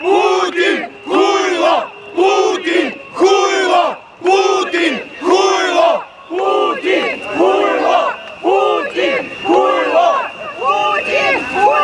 Putin! Kurwa! Putin! Kurwa! Putin! Kurwa! Putin! Kurwa! Putin! Kurwa! Putin! Kurwa!